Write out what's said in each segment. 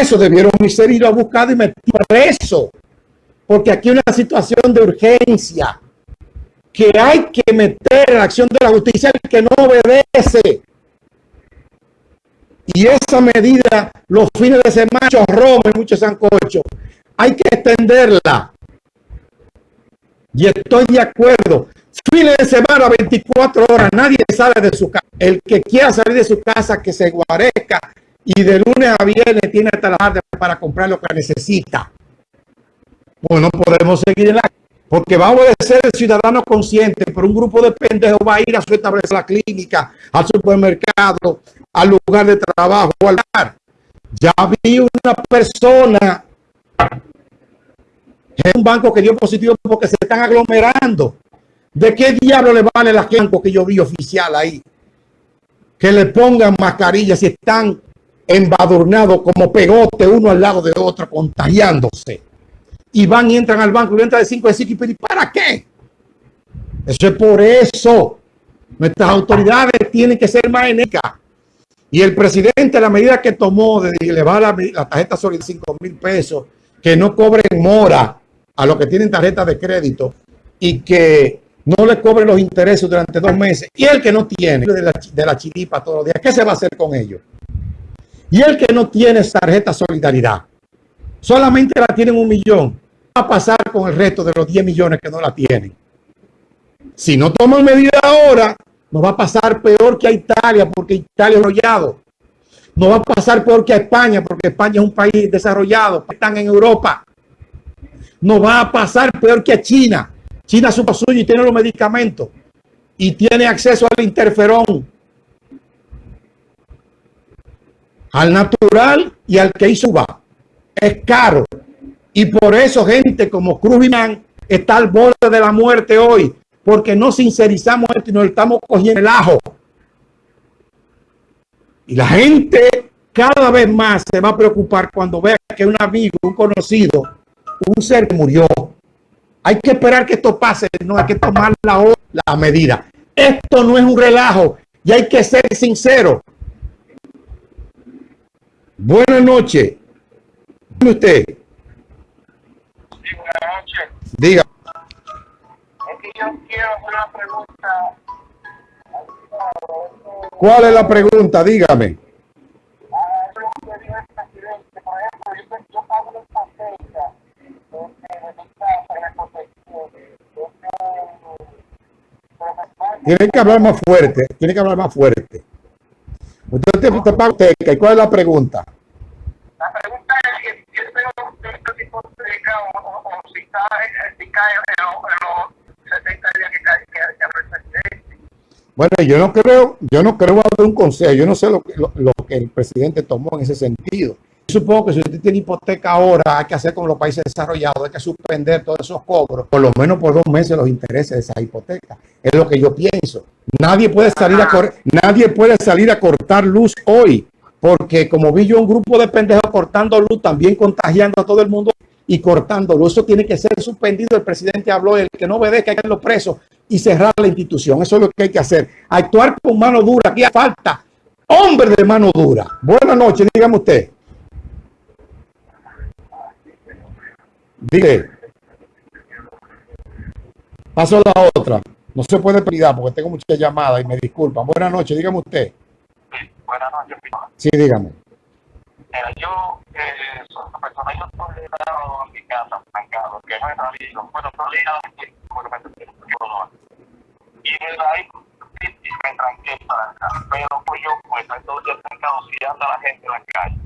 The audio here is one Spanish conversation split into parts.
Eso debieron ser ir a buscar y meter preso. Porque aquí hay una situación de urgencia que hay que meter en la acción de la justicia el que no obedece. Y esa medida, los fines de semana, muchos y muchos sancocho, hay que extenderla. Y estoy de acuerdo. Fines de semana, 24 horas, nadie sale de su casa. El que quiera salir de su casa, que se guarezca y de lunes a viernes tiene hasta la tarde para comprar lo que necesita. Pues no podemos seguir en la porque va a obedecer el ciudadano consciente, pero un grupo de pendejos va a ir a su establecer la clínica, al supermercado, al lugar de trabajo, al bar. Ya vi una persona en un banco que dio positivo porque se están aglomerando. ¿De qué diablo le vale la banco que yo vi oficial ahí? Que le pongan mascarillas si están embadurnados como pegote uno al lado de otro, contagiándose y van y entran al banco y entran de 5 de 5 y ¿para qué? Eso es por eso. Nuestras autoridades tienen que ser más enérgicas. Y el presidente, la medida que tomó de elevar la, la tarjeta sobre 5 mil pesos, que no cobren mora a los que tienen tarjeta de crédito y que no le cobren los intereses durante dos meses. Y el que no tiene de la, de la chiripa todos los días, ¿qué se va a hacer con ellos? Y el que no tiene tarjeta solidaridad, solamente la tienen un millón va a pasar con el resto de los 10 millones que no la tienen? Si no toman medidas ahora, nos va a pasar peor que a Italia, porque Italia es arrollado. Nos va a pasar peor que a España, porque España es un país desarrollado, están en Europa. Nos va a pasar peor que a China. China es suyo y tiene los medicamentos. Y tiene acceso al interferón. Al natural y al que hizo va. Es caro. Y por eso gente como Cruz está al borde de la muerte hoy, porque no sincerizamos esto y nos estamos cogiendo el ajo. Y la gente cada vez más se va a preocupar cuando vea que un amigo, un conocido, un ser murió. Hay que esperar que esto pase, no hay que tomar la, la medida. Esto no es un relajo y hay que ser sincero. Buenas noches. usted? Diga. Es que yo quiero una pregunta. ¿Cuál es la pregunta? Dígame. Tiene que hablar más fuerte, tiene que hablar más fuerte. Usted te, paga ¿y cuál es la pregunta? La pregunta es espero que este tipo de o, o si está si cae en los 70 días que cae que, presidente. Bueno, yo no creo, yo no creo dar un consejo, yo no sé lo, lo, lo, que el presidente tomó en ese sentido. Supongo que si usted tiene hipoteca ahora, hay que hacer como los países desarrollados, hay que suspender todos esos cobros, por lo menos por dos meses los intereses de esa hipoteca. Es lo que yo pienso. Nadie puede salir a nadie puede salir a cortar luz hoy porque como vi yo un grupo de pendejos cortando luz, también contagiando a todo el mundo y cortando luz. Eso tiene que ser suspendido. El presidente habló, el que no obedezca, hay que los presos y cerrar la institución. Eso es lo que hay que hacer. Actuar con mano dura. Aquí falta hombre de mano dura. Buenas noches, dígame usted. Dile. Paso a la otra. No se puede pedir porque tengo muchas llamadas y me disculpan. Buenas noches, dígame usted. Buenas noches. Sí, dígame. Mira, yo, eh, soy una persona, yo estoy en mi casa, trancado, que no he salido, bueno, salí a porque me sentí un Y desde ahí me tranqué para acá. Pero pues yo, pues, entonces trancado, si anda la gente en la calle.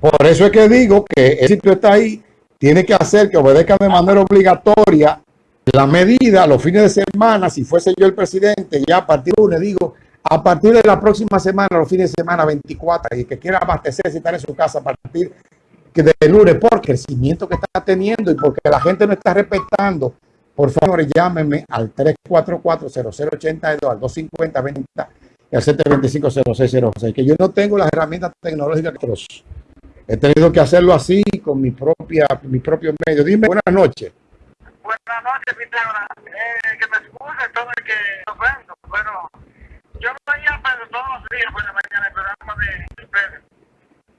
Por eso es que digo que el sitio está ahí, tiene que hacer que obedezcan de manera obligatoria la medida los fines de semana, si fuese yo el presidente, ya a partir de lunes digo, a partir de la próxima semana, los fines de semana 24, y que quiera abastecerse y estar en su casa a partir de lunes, por crecimiento que está teniendo y porque la gente no está respetando, por favor, llámenme al 344-0082, al 250-20 y al 725-0606, que yo no tengo las herramientas tecnológicas que los he tenido que hacerlo así con mi propia mi propio medio. Dime, buenas noches. Buenas noches, Pitágoras. Eh, que me excuse todo el que ofendo. Bueno, yo veía pero todos los días por la mañana el programa de Pedro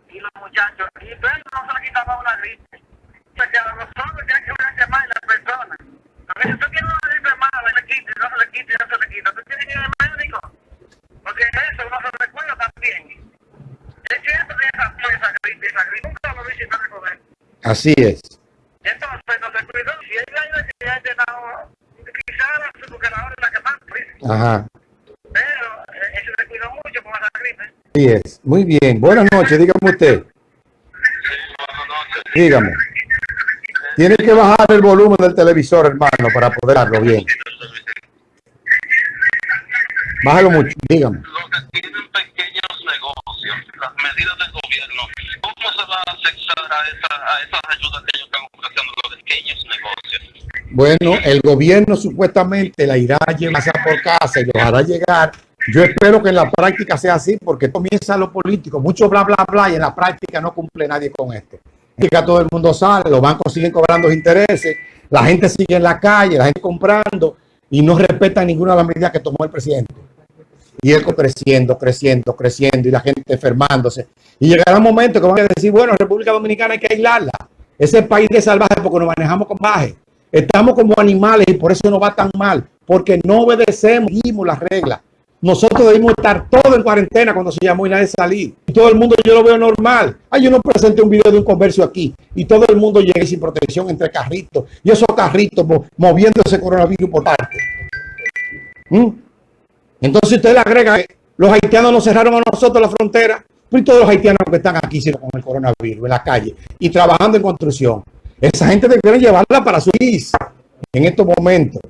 y los muchachos. Y Pedro daba una gripe. O sea, que a nosotros ya que cuidarse más las personas. Porque si tú tienes una gripe mala, le quita, y no se le quita, y no se le quita. Tú tienes que ir al médico. Porque eso no se recuerda también. Es cierto que esa, esa gripe, esa gripe, nunca lo vi sin recoger. Así es. Entonces, no se cuidó. Si ella ya llenado, quizás la superadora es la que más, pues. Ajá. pero eh, se cuidó mucho con esa gripe. Así es. Muy bien. Buenas noches, dígame usted. Dígame. Tiene que bajar el volumen del televisor, hermano, para poder darlo bien. Bájalo mucho, dígame. Los que tienen pequeños negocios, las medidas del gobierno, ¿cómo se va a afectar a, esa, esas ayudas que ellos están ofreciendo los pequeños negocios? Bueno, el gobierno supuestamente la irá a llevar casa por casa y los hará llegar. Yo espero que en la práctica sea así porque comienza lo político, mucho bla, bla, bla, y en la práctica no cumple nadie con esto. Práctica todo el mundo sale, los bancos siguen cobrando intereses, la gente sigue en la calle, la gente comprando y no respeta ninguna de las medidas que tomó el presidente. Y él creciendo, creciendo, creciendo y la gente enfermándose. Y llegará un momento que van a decir, bueno, República Dominicana hay que aislarla. Ese país de salvaje porque nos manejamos con baje. Estamos como animales y por eso no va tan mal, porque no obedecemos, las reglas. Nosotros debimos estar todos en cuarentena cuando se llamó y nadie salir. Y todo el mundo yo lo veo normal. Ay, yo no presenté un video de un comercio aquí y todo el mundo llega sin protección entre carritos y esos carritos mo moviéndose coronavirus por parte. ¿Mm? Entonces usted le agrega que los haitianos nos cerraron a nosotros la frontera. Pues todos los haitianos que están aquí con el coronavirus en la calle y trabajando en construcción. Esa gente debería llevarla para su país en estos momentos.